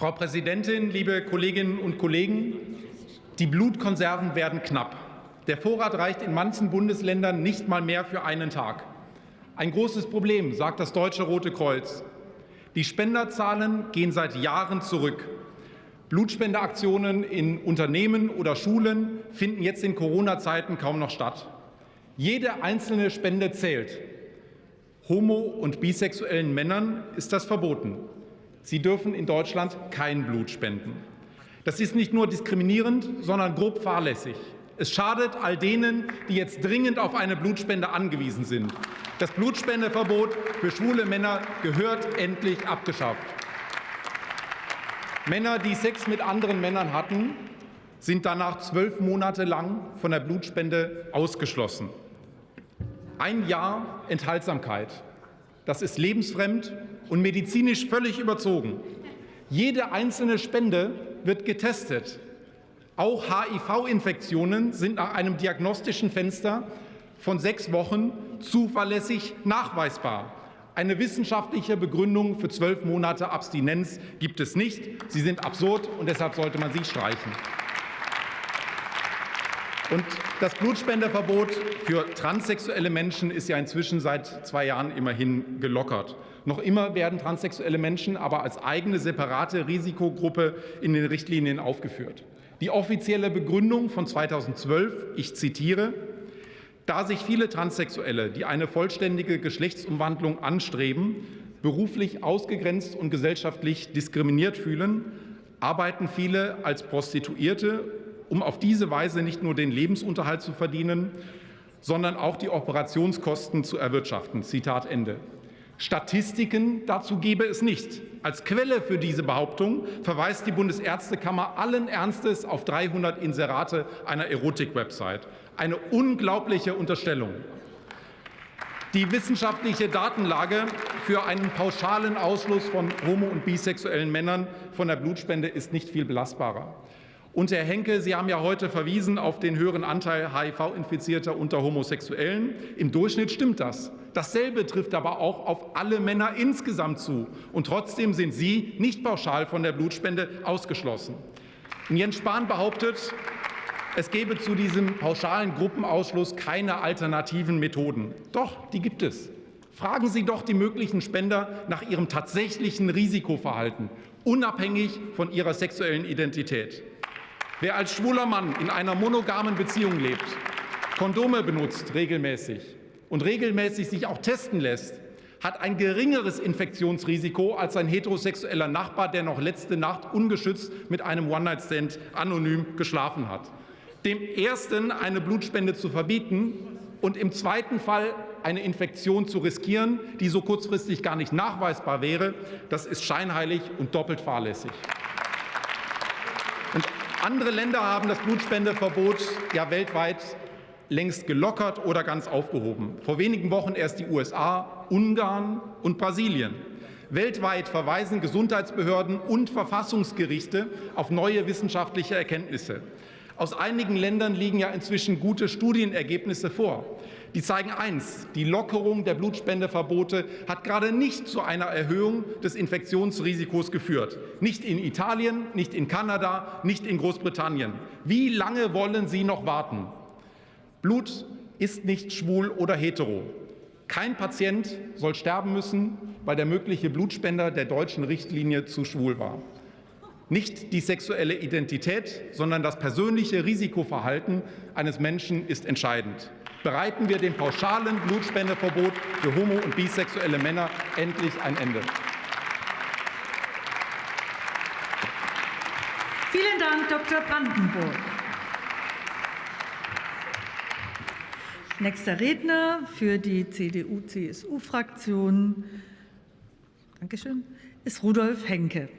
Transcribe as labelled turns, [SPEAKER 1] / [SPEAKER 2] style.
[SPEAKER 1] Frau Präsidentin, liebe Kolleginnen und Kollegen! Die Blutkonserven werden knapp. Der Vorrat reicht in manchen Bundesländern nicht mal mehr für einen Tag. Ein großes Problem, sagt das Deutsche Rote Kreuz. Die Spenderzahlen gehen seit Jahren zurück. Blutspendeaktionen in Unternehmen oder Schulen finden jetzt in Corona-Zeiten kaum noch statt. Jede einzelne Spende zählt. Homo- und bisexuellen Männern ist das verboten. Sie dürfen in Deutschland kein Blut spenden. Das ist nicht nur diskriminierend, sondern grob fahrlässig. Es schadet all denen, die jetzt dringend auf eine Blutspende angewiesen sind. Das Blutspendeverbot für schwule Männer gehört endlich abgeschafft. Männer, die Sex mit anderen Männern hatten, sind danach zwölf Monate lang von der Blutspende ausgeschlossen. Ein Jahr Enthaltsamkeit. Das ist lebensfremd und medizinisch völlig überzogen. Jede einzelne Spende wird getestet. Auch HIV-Infektionen sind nach einem diagnostischen Fenster von sechs Wochen zuverlässig nachweisbar. Eine wissenschaftliche Begründung für zwölf Monate Abstinenz gibt es nicht. Sie sind absurd, und deshalb sollte man sie streichen. Und das Blutspendeverbot für transsexuelle Menschen ist ja inzwischen seit zwei Jahren immerhin gelockert. Noch immer werden transsexuelle Menschen aber als eigene separate Risikogruppe in den Richtlinien aufgeführt. Die offizielle Begründung von 2012, ich zitiere, da sich viele Transsexuelle, die eine vollständige Geschlechtsumwandlung anstreben, beruflich ausgegrenzt und gesellschaftlich diskriminiert fühlen, arbeiten viele als Prostituierte um auf diese Weise nicht nur den Lebensunterhalt zu verdienen, sondern auch die Operationskosten zu erwirtschaften. Zitat Ende. Statistiken dazu gebe es nicht. Als Quelle für diese Behauptung verweist die Bundesärztekammer allen Ernstes auf 300 Inserate einer Erotik-Website. Eine unglaubliche Unterstellung. Die wissenschaftliche Datenlage für einen pauschalen Ausschluss von homo- und bisexuellen Männern von der Blutspende ist nicht viel belastbarer. Und Herr Henke, Sie haben ja heute verwiesen auf den höheren Anteil HIV-Infizierter unter Homosexuellen. Im Durchschnitt stimmt das. Dasselbe trifft aber auch auf alle Männer insgesamt zu. Und trotzdem sind Sie nicht pauschal von der Blutspende ausgeschlossen. Und Jens Spahn behauptet, es gebe zu diesem pauschalen Gruppenausschluss keine alternativen Methoden. Doch, die gibt es. Fragen Sie doch die möglichen Spender nach ihrem tatsächlichen Risikoverhalten, unabhängig von ihrer sexuellen Identität. Wer als schwuler Mann in einer monogamen Beziehung lebt, Kondome benutzt regelmäßig und regelmäßig sich auch testen lässt, hat ein geringeres Infektionsrisiko als ein heterosexueller Nachbar, der noch letzte Nacht ungeschützt mit einem One-Night-Stand anonym geschlafen hat. Dem ersten eine Blutspende zu verbieten und im zweiten Fall eine Infektion zu riskieren, die so kurzfristig gar nicht nachweisbar wäre, das ist scheinheilig und doppelt fahrlässig. Andere Länder haben das Blutspendeverbot ja weltweit längst gelockert oder ganz aufgehoben. Vor wenigen Wochen erst die USA, Ungarn und Brasilien. Weltweit verweisen Gesundheitsbehörden und Verfassungsgerichte auf neue wissenschaftliche Erkenntnisse. Aus einigen Ländern liegen ja inzwischen gute Studienergebnisse vor. Die zeigen eins, die Lockerung der Blutspendeverbote hat gerade nicht zu einer Erhöhung des Infektionsrisikos geführt. Nicht in Italien, nicht in Kanada, nicht in Großbritannien. Wie lange wollen Sie noch warten? Blut ist nicht schwul oder hetero. Kein Patient soll sterben müssen, weil der mögliche Blutspender der deutschen Richtlinie zu schwul war. Nicht die sexuelle Identität, sondern das persönliche Risikoverhalten eines Menschen ist entscheidend bereiten wir dem pauschalen Blutspendeverbot für homo- und bisexuelle Männer endlich ein Ende.
[SPEAKER 2] Vielen Dank, Dr. Brandenburg. Nächster Redner für die CDU-CSU-Fraktion ist Rudolf Henke.